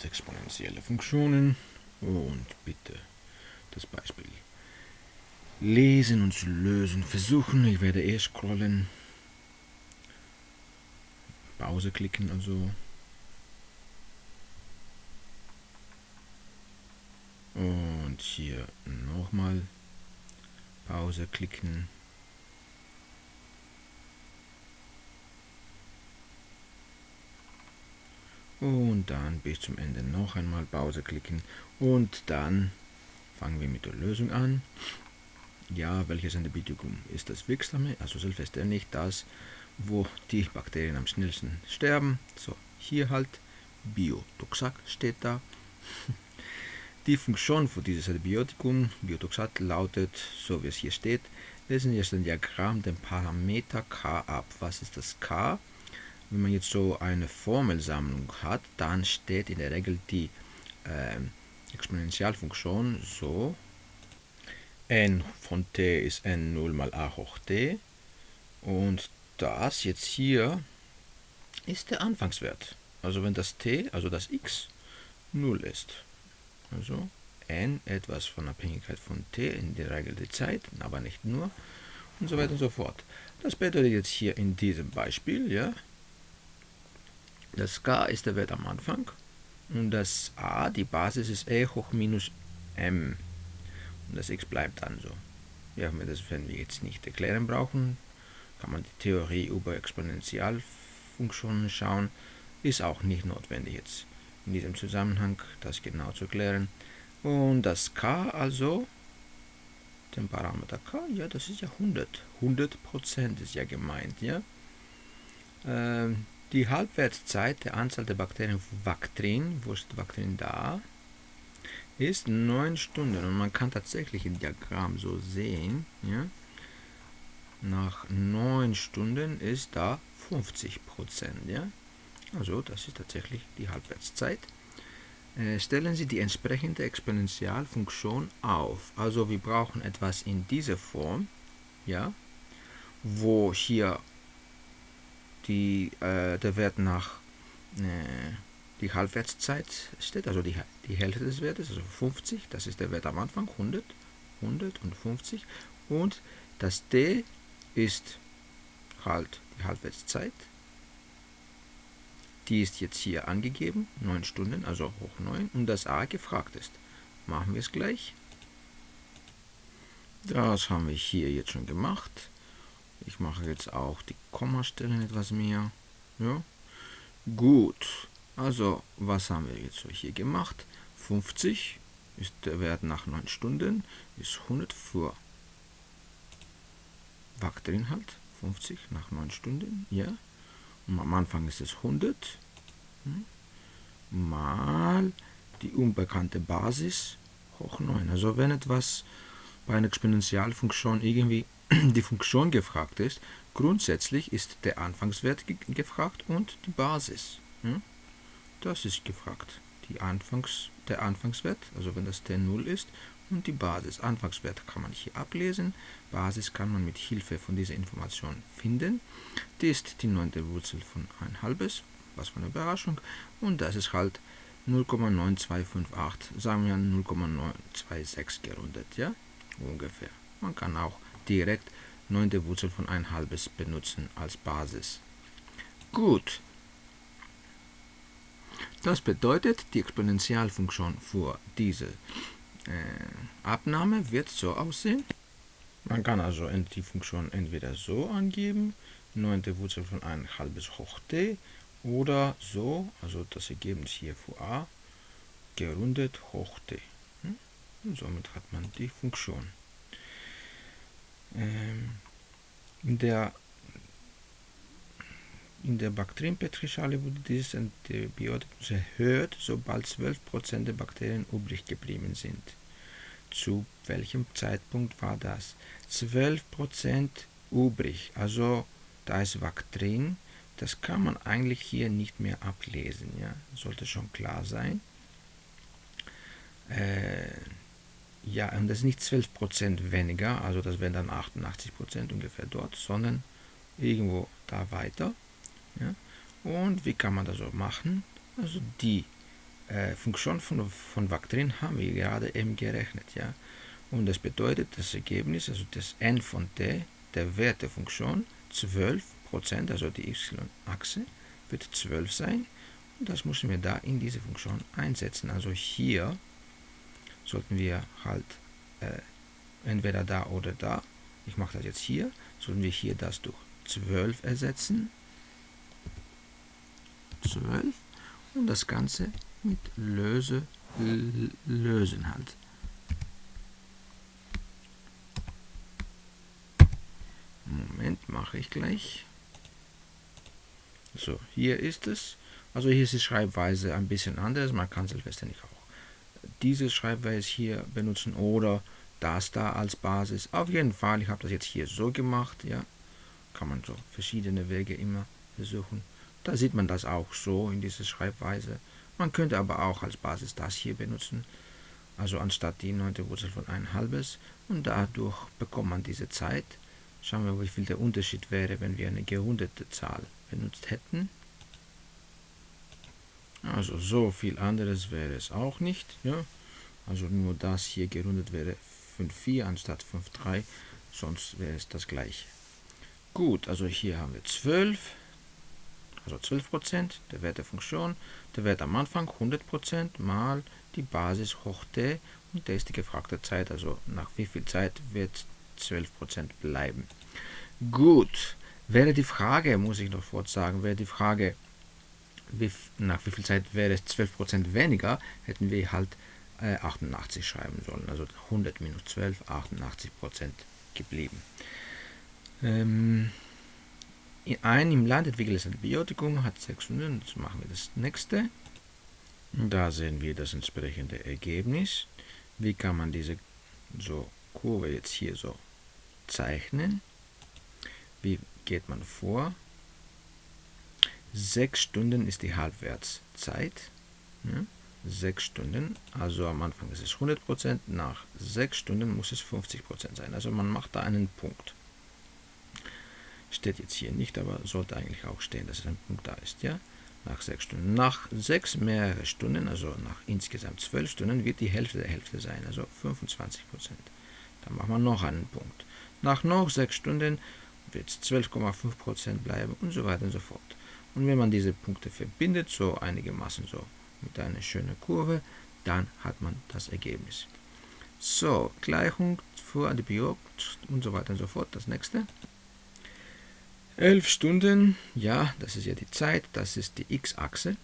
jetzt exponentielle Funktionen und bitte das Beispiel lesen und lösen versuchen. Ich werde eh scrollen. Pause klicken also. Und hier nochmal Pause klicken. Und dann bis zum Ende noch einmal Pause klicken. Und dann fangen wir mit der Lösung an. Ja, welches Antibiotikum ist das wirksame? Also selbstverständlich das, wo die Bakterien am schnellsten sterben. So, hier halt Biotoxac steht da. Die Funktion für dieses Antibiotikum, Biotoxat, lautet, so wie es hier steht, lesen wir jetzt ein Diagramm den Parameter K ab. Was ist das K? Wenn man jetzt so eine Formelsammlung hat, dann steht in der Regel die äh, Exponentialfunktion so, n von t ist n0 mal a hoch t und das jetzt hier ist der Anfangswert. Also wenn das t, also das x, 0 ist. Also n etwas von Abhängigkeit von t, in der Regel die Zeit, aber nicht nur und so weiter und so fort. Das bedeutet jetzt hier in diesem Beispiel, ja, das k ist der Wert am Anfang und das a, die Basis ist e hoch minus m und das x bleibt dann so. Ja, das, wenn wir jetzt nicht erklären brauchen, kann man die Theorie über Exponentialfunktionen schauen, ist auch nicht notwendig jetzt in diesem Zusammenhang das genau zu klären. Und das k also, den Parameter k, ja, das ist ja 100. 100% ist ja gemeint, ja. Ähm, die Halbwertszeit der Anzahl der Bakterien Vaktrin, wo ist Vaktrin da, ist 9 Stunden. Und man kann tatsächlich im Diagramm so sehen, ja, nach 9 Stunden ist da 50%, ja. Also das ist tatsächlich die Halbwertszeit. Äh, stellen Sie die entsprechende Exponentialfunktion auf. Also wir brauchen etwas in dieser Form, ja, wo hier die, äh, der Wert nach äh, die Halbwertszeit steht, also die, die Hälfte des Wertes, also 50, das ist der Wert am Anfang, 100, 100 und 50 und das d ist halt die Halbwertszeit die ist jetzt hier angegeben, 9 Stunden, also hoch 9, und das a gefragt ist. Machen wir es gleich. Das haben wir hier jetzt schon gemacht. Ich mache jetzt auch die Kommastellen etwas mehr. Ja. Gut, also was haben wir jetzt so hier gemacht? 50 ist der Wert nach 9 Stunden, ist 100 für Bakterien 50 nach 9 Stunden, ja. Und am Anfang ist es 100 hm, mal die unbekannte Basis hoch 9. Also wenn etwas bei einer Exponentialfunktion irgendwie die Funktion gefragt ist, grundsätzlich ist der Anfangswert ge gefragt und die Basis. Hm? Das ist gefragt. Die Anfangs, der Anfangswert, also wenn das t 0 ist, und die Basis. Anfangswert kann man hier ablesen. Basis kann man mit Hilfe von dieser Information finden. Die ist die neunte Wurzel von 1 halbes, was für eine Überraschung. Und das ist halt 0,9258, sagen wir 0,926 gerundet, ja, ungefähr. Man kann auch direkt neunte Wurzel von 1 halbes benutzen als Basis. Gut. Das bedeutet, die Exponentialfunktion für diese äh, Abnahme wird so aussehen. Man kann also die Funktion entweder so angeben, 9. Wurzel von 1 halbes hoch t, oder so, also das Ergebnis hier für a, gerundet hoch t. Hm? Und somit hat man die Funktion. Ähm, in der in der Bakterienpetrischale wurde dieses Antibiotikum erhöht, sobald 12% der Bakterien übrig geblieben sind. Zu welchem Zeitpunkt war das? 12% übrig, also da ist Vaktrin, das kann man eigentlich hier nicht mehr ablesen, ja? sollte schon klar sein. Äh, ja, und das ist nicht 12% weniger, also das wären dann 88% ungefähr dort, sondern irgendwo da weiter. Ja? Und wie kann man das so machen? Also die äh, Funktion von, von Vectrin haben wir gerade eben gerechnet. Ja? Und das bedeutet, das Ergebnis, also das n von t, der Wert der Funktion, 12%, also die y-Achse, wird 12 sein. Und das müssen wir da in diese Funktion einsetzen. Also hier sollten wir halt äh, entweder da oder da, ich mache das jetzt hier, sollten wir hier das durch 12 ersetzen. 12 und das Ganze mit Löse lösen halt. Moment, mache ich gleich. So, hier ist es. Also hier ist die Schreibweise ein bisschen anders. Man kann selbstverständlich auch diese Schreibweise hier benutzen oder das da als Basis. Auf jeden Fall, ich habe das jetzt hier so gemacht. Ja, kann man so verschiedene Wege immer versuchen. Da sieht man das auch so in dieser Schreibweise. Man könnte aber auch als Basis das hier benutzen, also anstatt die neunte Wurzel von 1 halbes. Und dadurch bekommt man diese Zeit. Schauen wir, wie viel der Unterschied wäre, wenn wir eine gerundete Zahl benutzt hätten. Also so viel anderes wäre es auch nicht. Ja? Also nur das hier gerundet wäre 5,4 anstatt 5,3. Sonst wäre es das gleiche. Gut, also hier haben wir 12 also 12%, der Wert der Funktion, der Wert am Anfang 100% mal die Basis hoch t und das ist die gefragte Zeit, also nach wie viel Zeit wird 12% bleiben. Gut, wäre die Frage, muss ich noch kurz sagen, wäre die Frage, nach wie viel Zeit wäre es 12% weniger, hätten wir halt äh, 88 schreiben sollen, also 100 minus 12, 88% geblieben. Ähm, ein im Land entwickeltes Antibiotikum hat 600, jetzt machen wir das nächste. Da sehen wir das entsprechende Ergebnis. Wie kann man diese so Kurve jetzt hier so zeichnen? Wie geht man vor? 6 Stunden ist die Halbwertszeit. Ja, 6 Stunden, also am Anfang ist es 100%, nach 6 Stunden muss es 50% sein. Also man macht da einen Punkt. Steht jetzt hier nicht, aber sollte eigentlich auch stehen, dass es ein Punkt da ist. Ja? Nach sechs Stunden. Nach sechs mehrere Stunden, also nach insgesamt zwölf Stunden, wird die Hälfte der Hälfte sein, also 25 Prozent. Dann machen wir noch einen Punkt. Nach noch sechs Stunden wird es 12,5 Prozent bleiben und so weiter und so fort. Und wenn man diese Punkte verbindet, so einigermaßen so mit einer schönen Kurve, dann hat man das Ergebnis. So, Gleichung für Antibiotik und so weiter und so fort. Das nächste. 11 Stunden, ja, das ist ja die Zeit, das ist die x-Achse.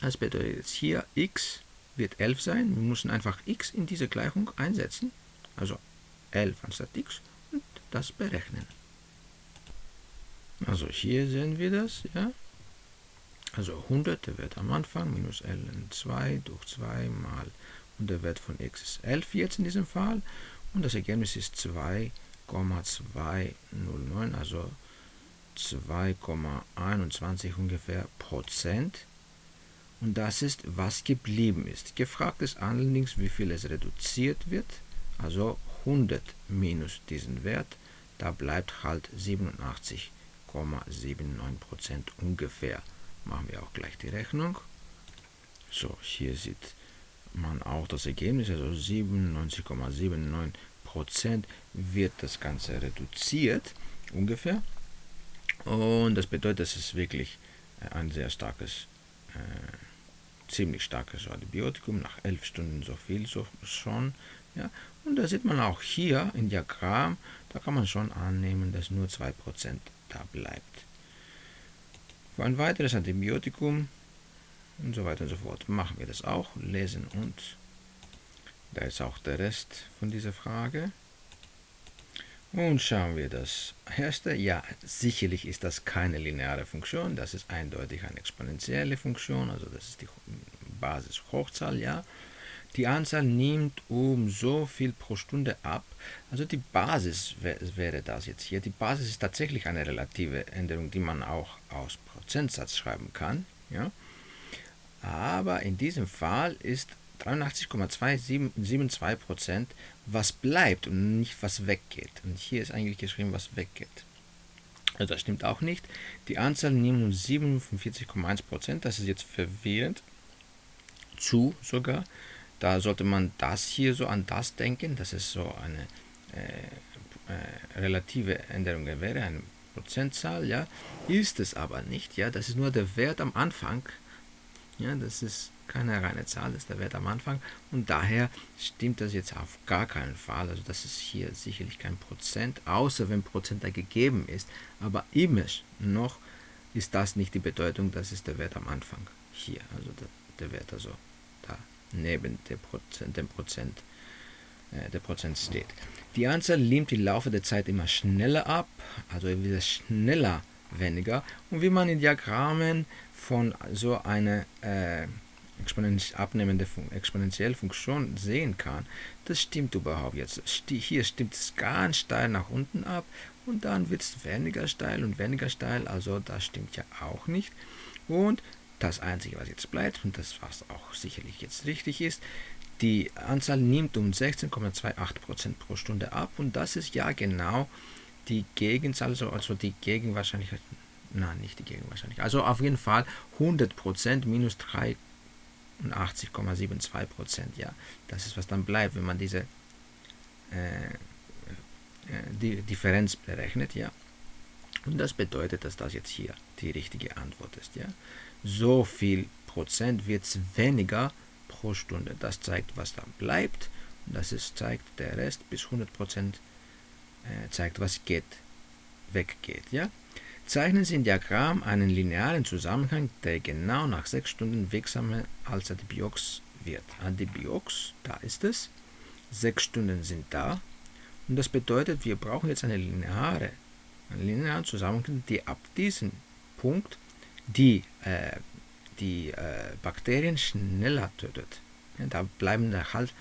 Das bedeutet jetzt hier, x wird 11 sein. Wir müssen einfach x in diese Gleichung einsetzen. Also 11 anstatt x und das berechnen. Also hier sehen wir das, ja. Also 100, der Wert am Anfang, minus ln2 durch 2 mal, und der Wert von x ist 11 jetzt in diesem Fall. Und das Ergebnis ist 2,209, also 2,21 ungefähr Prozent. Und das ist, was geblieben ist. Gefragt ist allerdings, wie viel es reduziert wird. Also 100 minus diesen Wert, da bleibt halt 87,79% ungefähr. Machen wir auch gleich die Rechnung. So, hier sieht man auch das Ergebnis, also 97,79% wird das Ganze reduziert, ungefähr. Und das bedeutet, dass es wirklich äh, ein sehr starkes, äh, ziemlich starkes Antibiotikum, nach elf Stunden so viel so schon. Ja. Und da sieht man auch hier im Diagramm, da kann man schon annehmen, dass nur 2% da bleibt. Für ein weiteres Antibiotikum und so weiter und so fort machen wir das auch, lesen und da ist auch der Rest von dieser Frage. Und schauen wir das erste. Ja, sicherlich ist das keine lineare Funktion, das ist eindeutig eine exponentielle Funktion, also das ist die Basis-Hochzahl, ja. Die Anzahl nimmt um so viel pro Stunde ab. Also die Basis wäre das jetzt hier. Die Basis ist tatsächlich eine relative Änderung, die man auch aus Prozentsatz schreiben kann. Ja? Aber in diesem Fall ist 83,272% was bleibt und nicht was weggeht. Und hier ist eigentlich geschrieben, was weggeht. Also das stimmt auch nicht. Die Anzahl nimmt um 47,1% das ist jetzt verwirrend. zu sogar. Da sollte man das hier so an das denken, dass es so eine äh, äh, relative Änderung wäre, eine Prozentzahl, ja, ist es aber nicht, ja, das ist nur der Wert am Anfang, ja, das ist keine reine Zahl, das ist der Wert am Anfang. Und daher stimmt das jetzt auf gar keinen Fall, also das ist hier sicherlich kein Prozent, außer wenn Prozent da gegeben ist, aber immer noch ist das nicht die Bedeutung, das ist der Wert am Anfang, hier, also der, der Wert also neben der Prozent, dem Prozent, äh, der Prozent steht. Die Anzahl nimmt im Laufe der Zeit immer schneller ab, also wieder schneller weniger und wie man in Diagrammen von so einer äh, abnehmende Fun exponentielle Funktion sehen kann, das stimmt überhaupt jetzt. Hier stimmt es ganz steil nach unten ab und dann wird es weniger steil und weniger steil, also das stimmt ja auch nicht. Und das Einzige, was jetzt bleibt, und das was auch sicherlich jetzt richtig ist, die Anzahl nimmt um 16,28% pro Stunde ab und das ist ja genau die Gegenzahl, also die Gegenwahrscheinlichkeit, nein, nicht die Gegenwahrscheinlichkeit, also auf jeden Fall 100% minus 83,72%, ja, das ist was dann bleibt, wenn man diese äh, äh, die Differenz berechnet, ja. Und das bedeutet, dass das jetzt hier die richtige Antwort ist, ja. So viel Prozent wird es weniger pro Stunde. Das zeigt, was dann bleibt. Und das ist, zeigt der Rest bis 100% äh, zeigt, was geht, weggeht. Ja? Zeichnen Sie im Diagramm einen linearen Zusammenhang, der genau nach 6 Stunden wirksamer als Adibiox wird. Adibiox, da ist es. 6 Stunden sind da. Und das bedeutet, wir brauchen jetzt eine lineare, einen linearen Zusammenhang, die ab diesem Punkt die äh, die äh, Bakterien schneller tötet. Ja, da bleiben halt,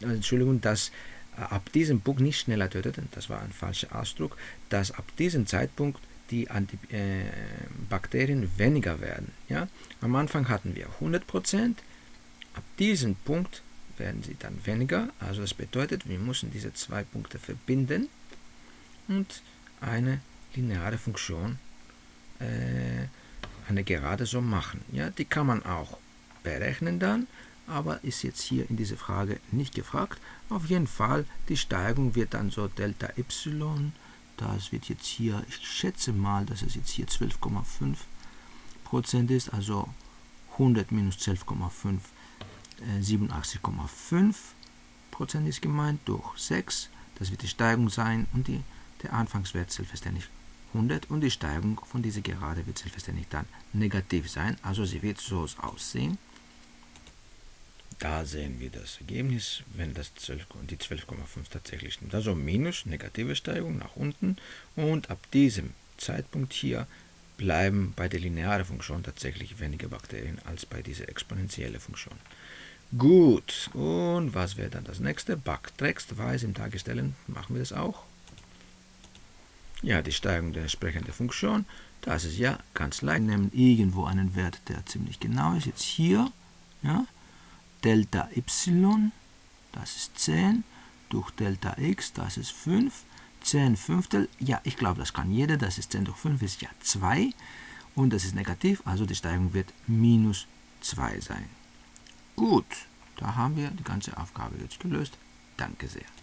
Entschuldigung, dass äh, ab diesem Punkt nicht schneller tötet, das war ein falscher Ausdruck, dass ab diesem Zeitpunkt die Anti äh, Bakterien weniger werden. Ja? Am Anfang hatten wir 100%, ab diesem Punkt werden sie dann weniger. Also das bedeutet, wir müssen diese zwei Punkte verbinden und eine lineare Funktion äh, eine Gerade so machen. Ja, die kann man auch berechnen dann, aber ist jetzt hier in dieser Frage nicht gefragt. Auf jeden Fall, die Steigung wird dann so Delta y, das wird jetzt hier, ich schätze mal, dass es jetzt hier 12,5 Prozent ist, also 100 minus 12,5, äh, 87,5 Prozent ist gemeint, durch 6, das wird die Steigung sein und die, der Anfangswert selbstverständlich 100 und die Steigung von dieser Gerade wird selbstverständlich dann negativ sein. Also sie wird so aussehen. Da sehen wir das Ergebnis, wenn das 12, die 12,5 tatsächlich stimmt. Also minus, negative Steigung nach unten und ab diesem Zeitpunkt hier bleiben bei der linearen Funktion tatsächlich weniger Bakterien als bei dieser exponentiellen Funktion. Gut, und was wäre dann das nächste? Backtextweise im Darstellen machen wir das auch. Ja, die Steigung der entsprechenden Funktion, das ist ja ganz leicht. Nehmen irgendwo einen Wert, der ziemlich genau ist. Jetzt hier, ja, Delta y, das ist 10, durch Delta x, das ist 5, 10 Fünftel, ja, ich glaube, das kann jeder, das ist 10 durch 5, ist ja 2 und das ist negativ, also die Steigung wird minus 2 sein. Gut, da haben wir die ganze Aufgabe jetzt gelöst. Danke sehr.